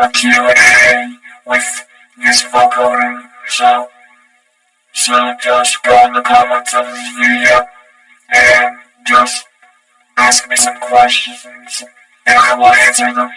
a Q&A with this vocoder, so, so just go in the comments of this video and just ask me some questions and I will answer them.